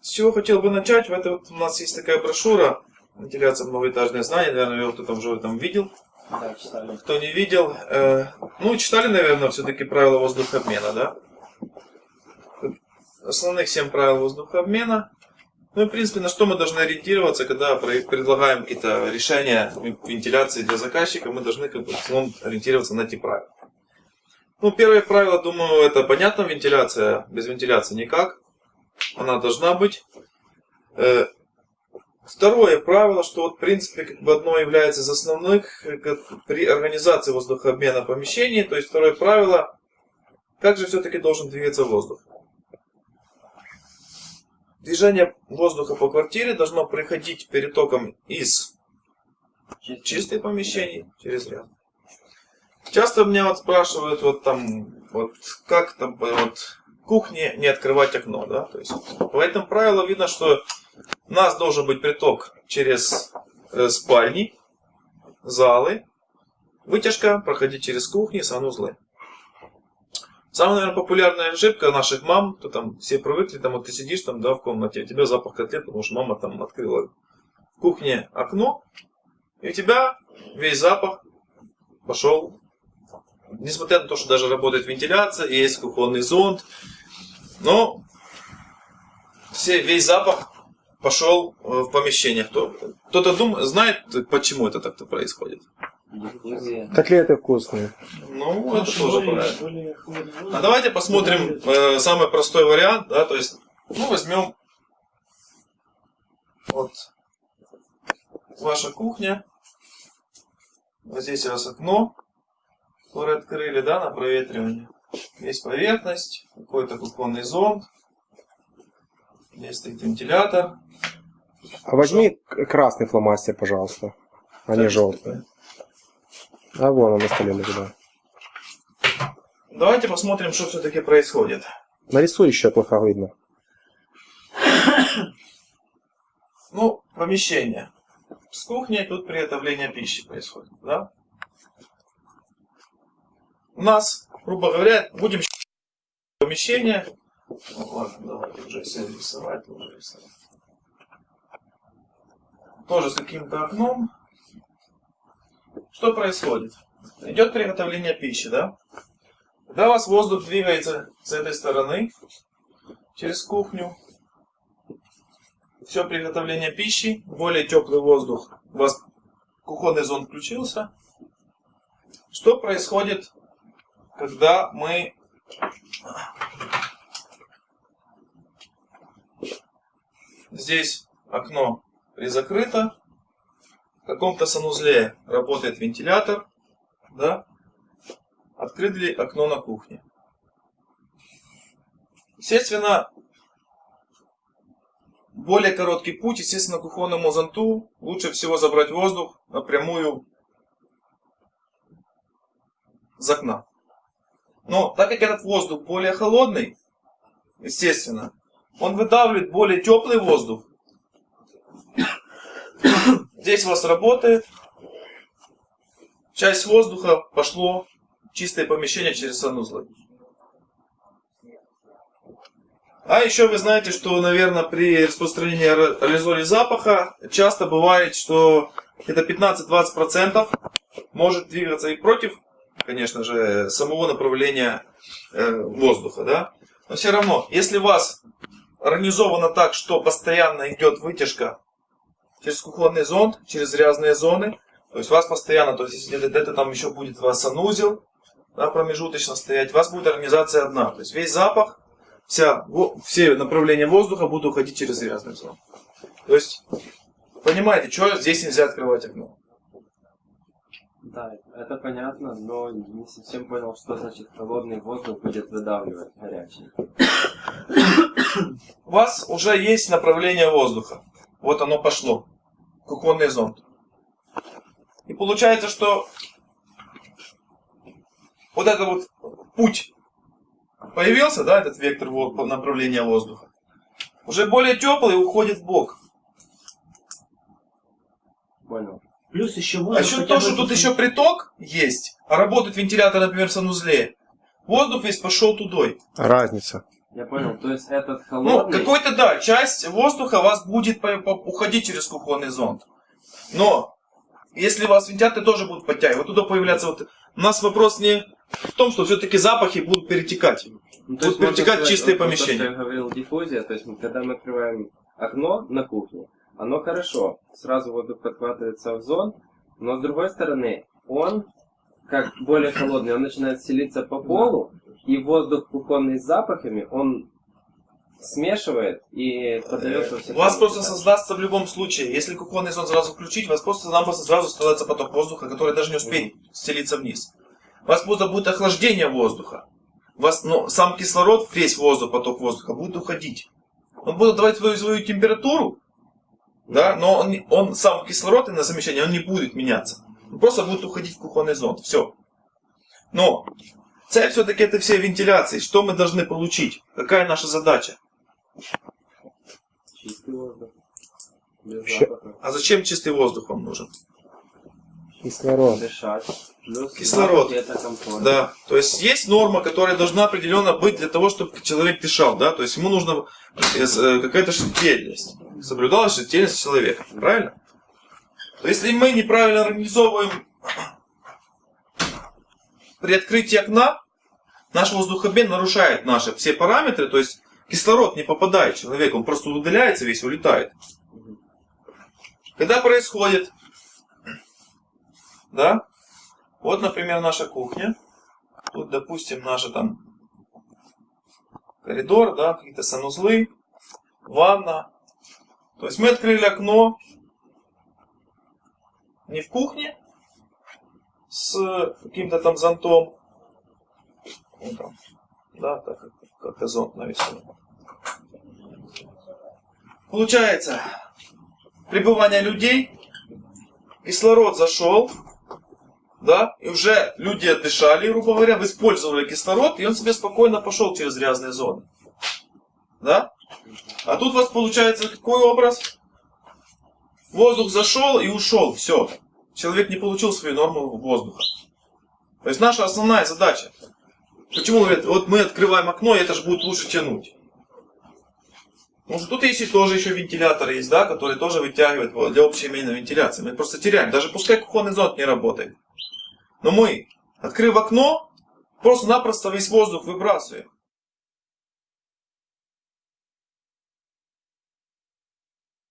С чего хотел бы начать? В этой вот у нас есть такая брошюра «Вентиляция многоэтажные знания». Наверное, ее кто-то уже там видел. Да, читали. Кто не видел, э, ну, читали, наверное, все-таки правила воздухообмена, да? Основных 7 правил воздухообмена. Ну и, в принципе, на что мы должны ориентироваться, когда предлагаем какие-то решения вентиляции для заказчика, мы должны как бы, ориентироваться на эти правила. Ну, первое правило, думаю, это понятно, вентиляция, без вентиляции никак. Она должна быть. Э, второе правило, что вот, в принципе, как бы одно является из основных при организации воздухообмена помещений. То есть второе правило, как же все-таки должен двигаться воздух. Движение воздуха по квартире должно приходить перетоком из чистых помещений через ряд. Часто меня вот спрашивают, вот там, вот как там, вот кухне не открывать окно, да, то есть по этому правилу видно, что у нас должен быть приток через э, спальни, залы, вытяжка проходить через кухни, санузлы. Самая, наверное, популярная ошибка наших мам, то там все привыкли, там вот ты сидишь там, да, в комнате, у тебя запах котлет, потому что мама там открыла в кухне окно, и у тебя весь запах пошел Несмотря на то, что даже работает вентиляция, есть кухонный зонд, но все, весь запах пошел э, в помещение. Кто-то думает, знает, почему это так-то происходит? Котлеты вкусные. Ну, это тоже правильно. А давайте посмотрим э, самый простой вариант, да, то есть, ну, возьмем вот ваша кухня, вот здесь у вас окно, которые открыли, да, на проветривание. Есть поверхность, какой-то кухонный зонд. Здесь стоит вентилятор. А возьми красный фломастер, пожалуйста, а не желтый. А вон он на столе лежит. Давайте посмотрим, что все-таки происходит. Нарисуй еще, плохо видно. Ну, помещение. С кухней тут приготовление пищи происходит, да? у нас, грубо говоря, будем помещение. Ну, ладно, давайте уже все рисовать, уже рисовать. Тоже с каким-то окном. Что происходит? Идет приготовление пищи, да? Когда у вас воздух двигается с этой стороны, через кухню, все приготовление пищи, более теплый воздух, у вас кухонный зон включился. Что происходит когда мы здесь окно призакрыто, в каком-то санузле работает вентилятор, да, открыли окно на кухне. Естественно, более короткий путь, естественно, к кухонному зонту лучше всего забрать воздух напрямую с окна. Но так как этот воздух более холодный, естественно, он выдавливает более теплый воздух. Здесь у вас работает. Часть воздуха пошло в чистое помещение через санузлы. А еще вы знаете, что, наверное, при распространении аэрозолей запаха часто бывает, что это 15-20% может двигаться и против конечно же, самого направления э, воздуха, да. Но все равно, если у вас организовано так, что постоянно идет вытяжка через кухонный зонд, через грязные зоны, то есть у вас постоянно, то есть если где-то там еще будет у вас санузел, да, промежуточно стоять, у вас будет организация одна. То есть весь запах, вся, все направления воздуха будут уходить через грязную зону. То есть, понимаете, что здесь нельзя открывать окно. Да, это понятно, но не совсем понял, что значит холодный воздух будет выдавливать горячий. У вас уже есть направление воздуха. Вот оно пошло. Кухонный зонд. И получается, что вот этот вот путь появился, да, этот вектор направления воздуха. Уже более теплый уходит в бок. Понял. Плюс еще воздух. А еще то, что тут еще приток есть, а работает вентилятор, например, в санузле. Воздух весь пошел тудой. Разница. Я понял, то есть этот Ну, холодный... какой-то, да, часть воздуха у вас будет по- по- уходить через кухонный зонд. Но, если у вас вентиляторы тоже будут подтягивать, вот туда появляться вот... У нас вопрос не в том, что все-таки запахи будут перетекать. Ну, Будут есть можно перетекать сказать, чистые вот то, помещения. что я говорил, диффузия, то есть мы- когда мы открываем окно на кухне, оно хорошо, сразу воздух подхватывается в зон, но с другой стороны, он, как более холодный, он начинает селиться по полу, и воздух кухонный с запахами, он смешивает и подает во все У вас просто создастся в любом случае, если кухонный зон сразу включить, у вас просто нам просто сразу создается поток воздуха, который даже не успеет стелиться вниз. У вас просто будет охлаждение воздуха. У вас, ну, сам кислород, весь воздух, поток воздуха будет уходить. Он будет давать свою, свою температуру, да, но он, он сам кислород и на замещение, он не будет меняться. Он просто будет уходить в кухонный зон. Все. Но цель все-таки это все вентиляции. Что мы должны получить? Какая наша задача? Чистый воздух. А зачем чистый воздух вам нужен? Кислород. Дышать. Плюс Кислород. Да, то есть есть норма, которая должна определенно быть для того, чтобы человек дышал, да, то есть ему нужна э, э, какая-то шертельность, соблюдалась шертельность человека, правильно? То если мы неправильно организовываем при открытии окна, наш воздухообмен нарушает наши все параметры, то есть кислород не попадает в человека, он просто удаляется весь, улетает. Когда происходит, да, вот, например, наша кухня. Тут, допустим, наша там коридор, да, какие-то санузлы, ванна. То есть мы открыли окно не в кухне с каким-то там зонтом. Ну, там, да, так как- как-то зонт навесен. Получается, пребывание людей, кислород зашел, да, и уже люди отдышали, грубо говоря, использовали кислород, и он себе спокойно пошел через грязные зоны. Да? А тут у вас получается какой образ? Воздух зашел и ушел, все. Человек не получил свою норму воздуха. То есть наша основная задача. Почему говорят, вот мы открываем окно, и это же будет лучше тянуть. Потому что тут есть и тоже еще вентилятор есть, да, который тоже вытягивает для общей именно вентиляции. Мы просто теряем. Даже пускай кухонный зонт не работает. Но мы, открыв окно, просто-напросто весь воздух выбрасываем.